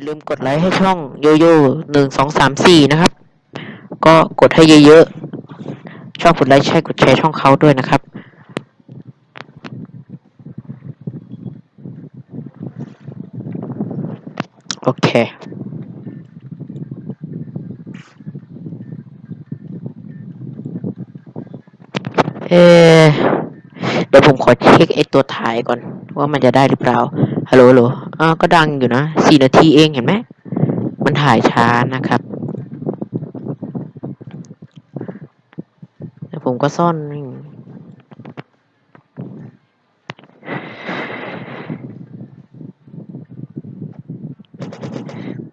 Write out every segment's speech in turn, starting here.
อย่าลืมกดไลค์ให้ช่องโยโย่หนึ่งสองสามสี่นะครับ ก็กดให้เยอะๆชอบกดไลค์ใช่กดแชร์ช่องเขาด้วยนะครับ โอเคเอเดี๋ยวผมขอเช็คไอตัวถ่ายก่อน ว่ามันจะได้หรือเปล่า ฮัลโหลฮัลโหล อ่าก็ดังอยู่นะสี่นาทีเองเห็นไหมมันถ่ายช้านะครับแล้วผมก็ซ่อน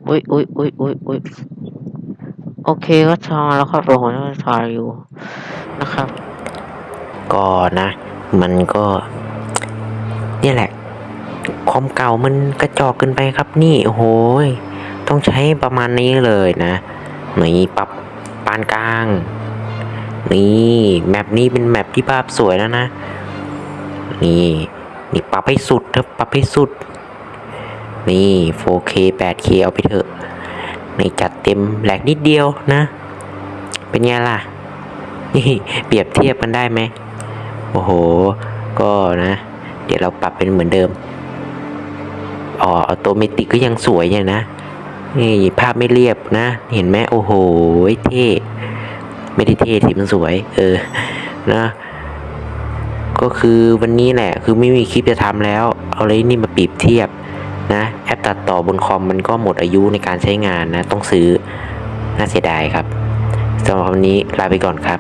อุ้ยอุ้ยอุ้ยอุ้ยอุ้ยโอเคก็ชอแล้วครับผมก็ถ่ายอยู่นะครับ ก็นะ มันก็ นี่แหละ คอมเก่ามันกระจอกเกินไปครับนี่โอ้โหยต้องใช้ประมาณนี้เลยนะนี่ปรับปานกลาง นี่แมปนี้เป็นแมปที่ภาพสวยแล้วนะ นี่นี่ปรับให้สุดครับปรับให้สุด นี่ 4K 8K เอาไปเถอะนี่จัดเต็มแหลกนิดเดียวนะ เป็นไงล่ะ นี่เปรียบเทียบกันได้ไหมโอ้โห ก็นะ เดี๋ยวเราปรับเป็นเหมือนเดิม อ๋อ automatic ก็ยังสวยอย่างนะนี่ภาพไม่เรียบนะ เห็นไหมโอ้โหเท่ไม่ได้เท่สิมันสวย เออนะก็คือวันนี้แหละ คือไม่มีคลิปจะทำแล้ว เอาเลยนี่มาเปรียบเทียบนะแอปตัดต่อบนคอมมันก็หมดอายุในการใช้งานนะ ต้องซื้อ น่าเสียดายครับสำหรับวันนี้ลาไปก่อนครับ